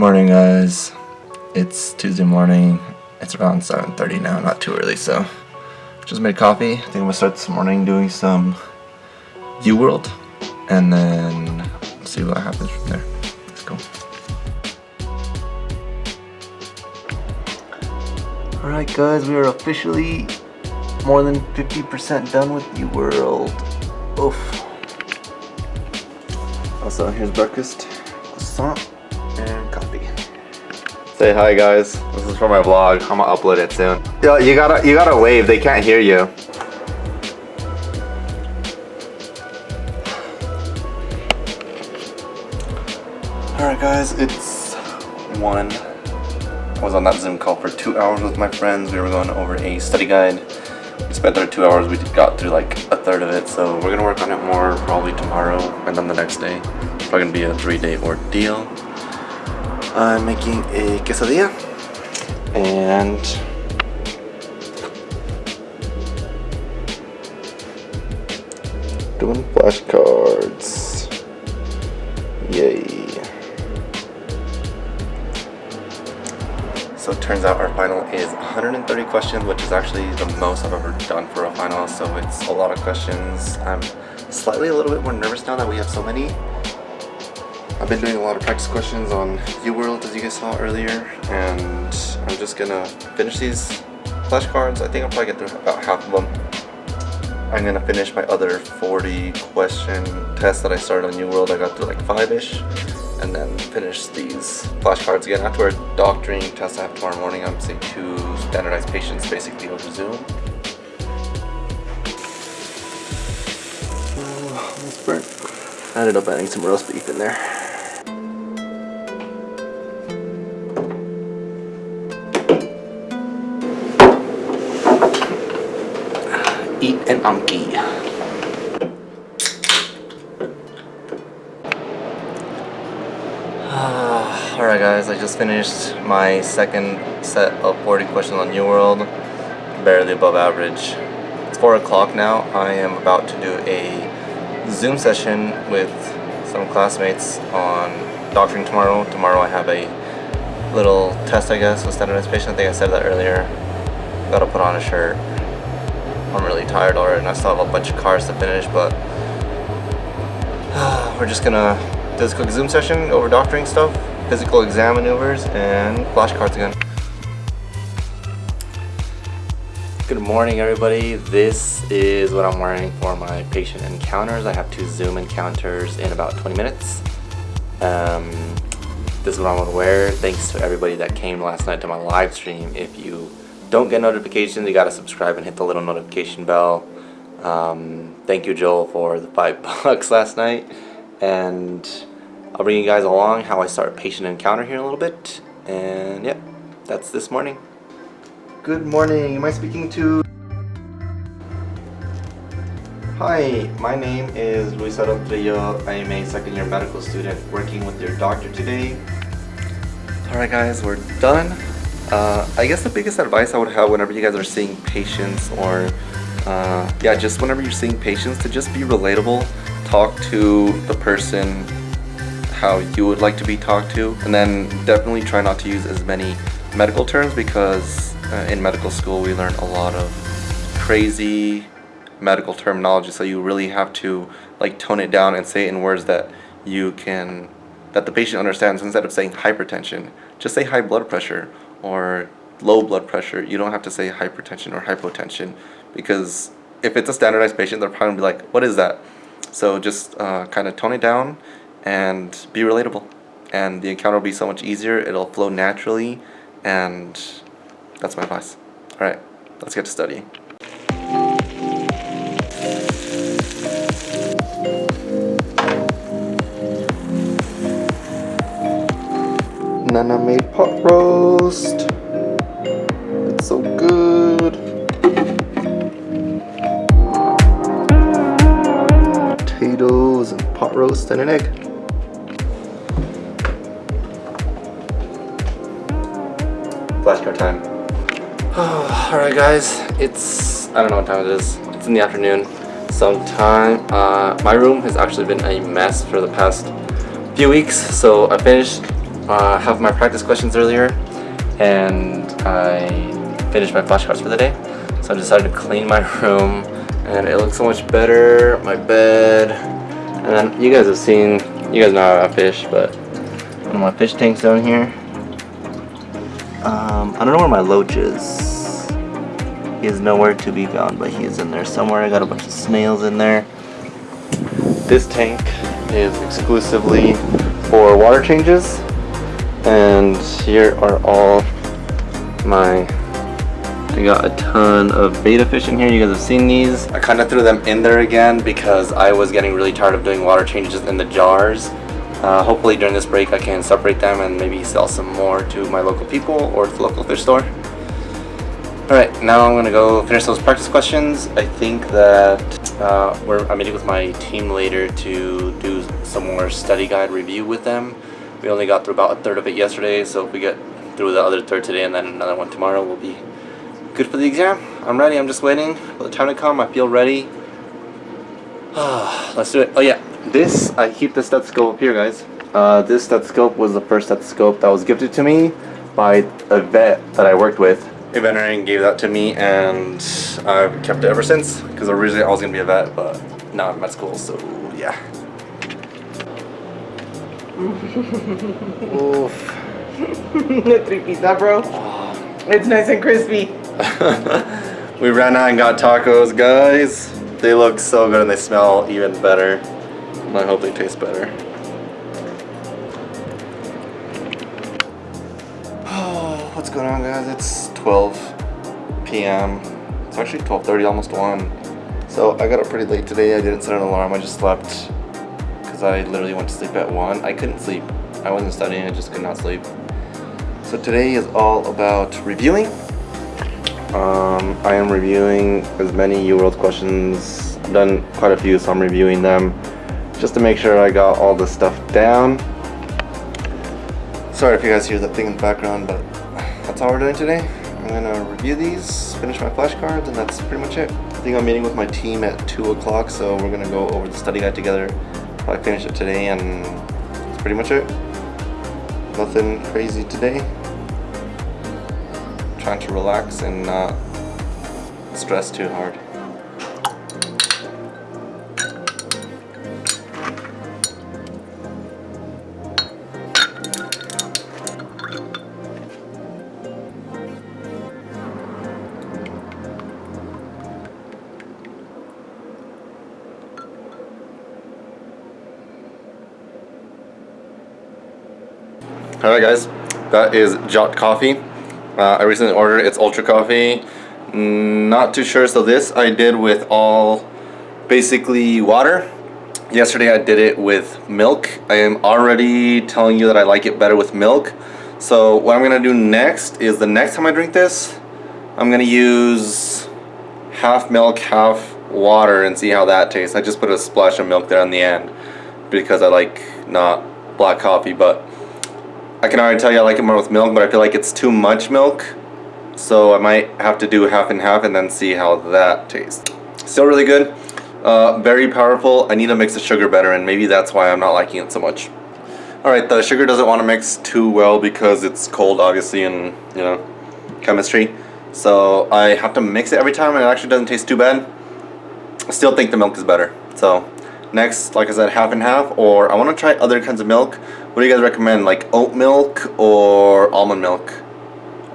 morning guys. It's Tuesday morning. It's around 7.30 now, not too early, so just made coffee. I think I'm gonna start this morning doing some UWorld and then see what happens from there. Let's go. Alright guys, we are officially more than 50% done with UWorld. Oof. Also, here's breakfast, croissant. Say hi guys. This is for my vlog. I'm gonna upload it soon. Yo, you gotta you gotta wave. They can't hear you. Alright guys, it's one. I was on that Zoom call for two hours with my friends. We were going over a study guide. We spent our two hours, we got through like a third of it, so we're gonna work on it more probably tomorrow and then the next day. It's probably gonna be a three day ordeal. I'm making a quesadilla and doing flashcards. Yay. So it turns out our final is 130 questions, which is actually the most I've ever done for a final, so it's a lot of questions. I'm slightly a little bit more nervous now that we have so many. I've been doing a lot of practice questions on UWorld as you guys saw earlier, and I'm just gonna finish these flashcards. I think I'll probably get through about half of them. I'm gonna finish my other 40 question test that I started on UWorld. I got through like five-ish and then finish these flashcards again. After a doctoring test I have tomorrow morning, I'm seeing two standardized patients basically over Zoom. Oh, almost burnt. I ended up adding some roast beef in there. Eat an Anki. Alright guys, I just finished my second set of 40 questions on UWorld, Barely above average. It's 4 o'clock now. I am about to do a Zoom session with some classmates on doctoring tomorrow. Tomorrow I have a little test I guess with standardized patient. I think I said that earlier. Gotta put on a shirt. I'm really tired already and I still have a bunch of cars to finish but we're just gonna do this quick Zoom session over doctoring stuff, physical exam maneuvers, and flashcards again. Good morning everybody. This is what I'm wearing for my patient encounters. I have two Zoom encounters in about 20 minutes. Um, this is what I'm gonna wear. Thanks to everybody that came last night to my live stream. If you don't get notifications, you gotta subscribe and hit the little notification bell. Um, thank you Joel for the five bucks last night. And I'll bring you guys along how I start patient encounter here in a little bit. And yep, that's this morning. Good morning. Am I speaking to... Hi, my name is Luis Trillo. I am a second year medical student working with your doctor today. Alright guys, we're done. Uh, I guess the biggest advice I would have whenever you guys are seeing patients or uh, yeah, just whenever you're seeing patients to just be relatable, talk to the person how you would like to be talked to and then definitely try not to use as many medical terms because uh, in medical school we learn a lot of crazy medical terminology so you really have to like tone it down and say it in words that you can that the patient understands instead of saying hypertension. Just say high blood pressure or low blood pressure you don't have to say hypertension or hypotension because if it's a standardized patient they're probably gonna be like what is that? So just uh, kind of tone it down and be relatable. And the encounter will be so much easier it'll flow naturally and that's my advice. Alright let's get to studying. Nana made pot roast and an egg flashcard time. Oh, Alright guys, it's, I don't know what time it is. It's in the afternoon. Sometime, uh, my room has actually been a mess for the past few weeks. So I finished uh, half my practice questions earlier and I finished my flashcards for the day. So I decided to clean my room and it looks so much better. My bed, and then you guys have seen, you guys know how I fish, but one of my fish tanks down here. Um, I don't know where my loach is. He is nowhere to be found, but he is in there somewhere. I got a bunch of snails in there. This tank is exclusively for water changes. And here are all my I got a ton of betta fish in here. You guys have seen these. I kind of threw them in there again because I was getting really tired of doing water changes in the jars. Uh, hopefully during this break I can separate them and maybe sell some more to my local people or the local fish store. Alright, now I'm gonna go finish those practice questions. I think that uh, we're I'm meeting with my team later to do some more study guide review with them. We only got through about a third of it yesterday, so if we get through the other third today and then another one tomorrow, we'll be good for the exam. I'm ready. I'm just waiting for the time to come. I feel ready. Let's do it. Oh yeah, this, I keep the stethoscope up here, guys. Uh, this stethoscope was the first stethoscope that was gifted to me by a vet that I worked with. A veterinarian gave that to me and I've kept it ever since because originally I was going to be a vet, but now I'm at med school, so yeah. Oof. Three pizza, bro. It's nice and crispy. we ran out and got tacos, guys. They look so good and they smell even better. I hope they taste better. What's going on guys? It's 12 p.m. It's actually 12.30, almost 1. So I got up pretty late today. I didn't set an alarm. I just slept because I literally went to sleep at 1. I couldn't sleep. I wasn't studying. I just could not sleep. So today is all about reviewing um, I am reviewing as many UWorld questions. Done quite a few, so I'm reviewing them just to make sure I got all the stuff down. Sorry if you guys hear that thing in the background, but that's all we're doing today. I'm gonna review these, finish my flashcards, and that's pretty much it. I think I'm meeting with my team at 2 o'clock, so we're gonna go over the study guide together. Probably finish it today, and that's pretty much it. Nothing crazy today trying to relax and not stress too hard. Alright guys, that is Jot Coffee. Uh, I recently ordered its ultra coffee. Not too sure. So this I did with all basically water. Yesterday I did it with milk. I am already telling you that I like it better with milk. So what I'm gonna do next is the next time I drink this, I'm gonna use half milk, half water and see how that tastes. I just put a splash of milk there on the end because I like not black coffee, but I can already tell you I like it more with milk, but I feel like it's too much milk. So I might have to do half and half and then see how that tastes. Still really good. Uh, very powerful. I need to mix the sugar better and maybe that's why I'm not liking it so much. Alright, the sugar doesn't want to mix too well because it's cold obviously and you know, chemistry. So I have to mix it every time and it actually doesn't taste too bad. I still think the milk is better. So next, like I said, half and half or I want to try other kinds of milk. What do you guys recommend? Like oat milk or almond milk?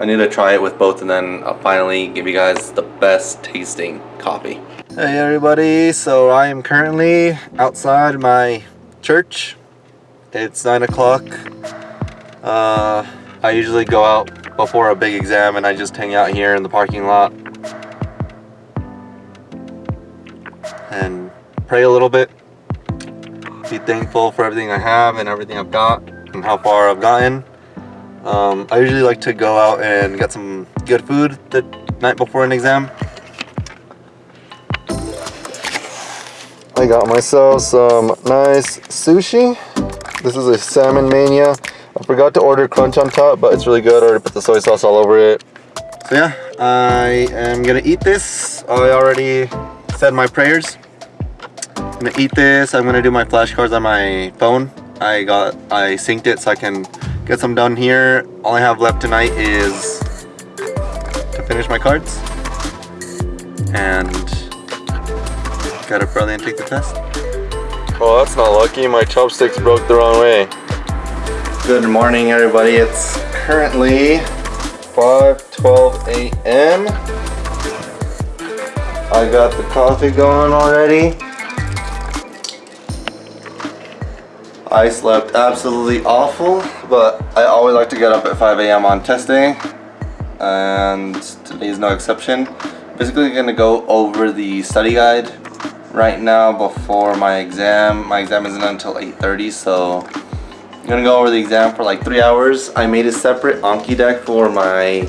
I need to try it with both and then I'll finally give you guys the best tasting coffee. Hey everybody, so I am currently outside my church. It's 9 o'clock. Uh, I usually go out before a big exam and I just hang out here in the parking lot. And pray a little bit thankful for everything I have and everything I've got and how far I've gotten. Um, I usually like to go out and get some good food the night before an exam. I got myself some nice sushi. This is a Salmon Mania. I forgot to order crunch on top, but it's really good. I already put the soy sauce all over it. So yeah, I am gonna eat this. I already said my prayers. I'm gonna eat this. I'm gonna do my flashcards on my phone. I got, I synced it so I can get I'm done here. All I have left tonight is to finish my cards and get up early and take the test. Oh, that's not lucky. My chopsticks broke the wrong way. Good morning, everybody. It's currently 5:12 a.m. I got the coffee going already. I slept absolutely awful, but I always like to get up at 5 a.m. on test day, and today is no exception. Basically, I'm gonna go over the study guide right now before my exam. My exam isn't until 8:30, so I'm gonna go over the exam for like three hours. I made a separate Anki deck for my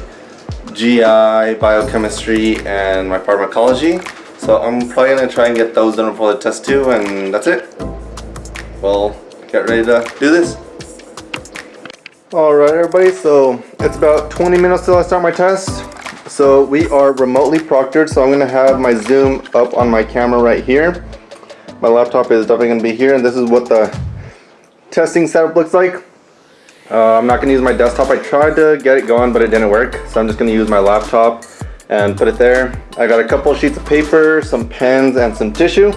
GI, biochemistry, and my pharmacology. So I'm probably gonna try and get those done before the test too, and that's it. Well, get ready to do this. Alright everybody, so it's about 20 minutes till I start my test. So we are remotely proctored, so I'm gonna have my Zoom up on my camera right here. My laptop is definitely gonna be here, and this is what the testing setup looks like. Uh, I'm not gonna use my desktop. I tried to get it going, but it didn't work. So I'm just gonna use my laptop and put it there. I got a couple sheets of paper, some pens, and some tissue.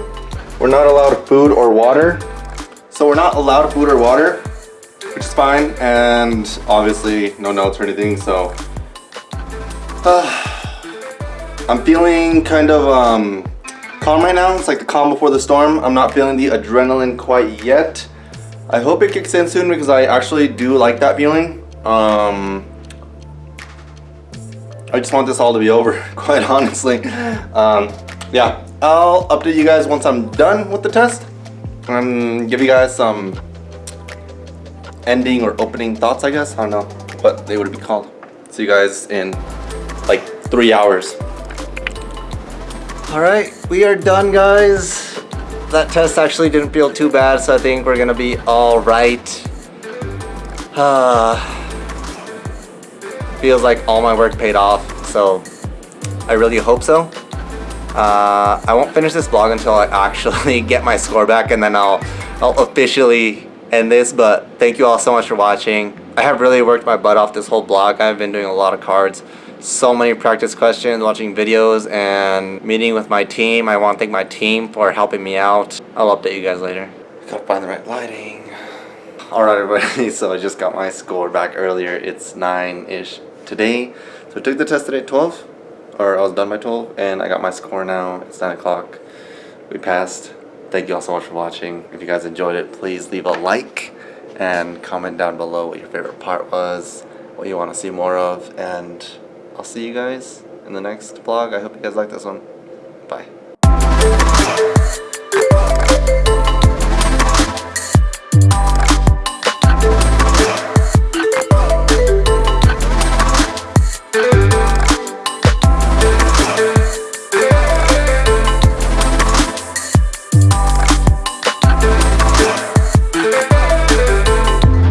We're not allowed food or water. So we're not allowed food or water, which is fine. And obviously no notes or anything, so. Uh, I'm feeling kind of um, calm right now. It's like the calm before the storm. I'm not feeling the adrenaline quite yet. I hope it kicks in soon because I actually do like that feeling. Um, I just want this all to be over, quite honestly. Um, yeah, I'll update you guys once I'm done with the test and give you guys some ending or opening thoughts, I guess. I don't know what they would be called. See you guys in like three hours. All right, we are done, guys. That test actually didn't feel too bad, so I think we're gonna be all right. Uh, feels like all my work paid off, so I really hope so. Uh, I won't finish this vlog until I actually get my score back, and then I'll, I'll officially end this, but thank you all so much for watching. I have really worked my butt off this whole blog. I've been doing a lot of cards so many practice questions, watching videos, and meeting with my team. I want to thank my team for helping me out. I'll update you guys later. Gotta find the right lighting. Alright everybody, so I just got my score back earlier. It's 9-ish today. So I took the test today at 12, or I was done by 12, and I got my score now. It's 9 o'clock. We passed. Thank you all so much for watching. If you guys enjoyed it, please leave a like and comment down below what your favorite part was, what you want to see more of, and I'll see you guys in the next vlog. I hope you guys like this one.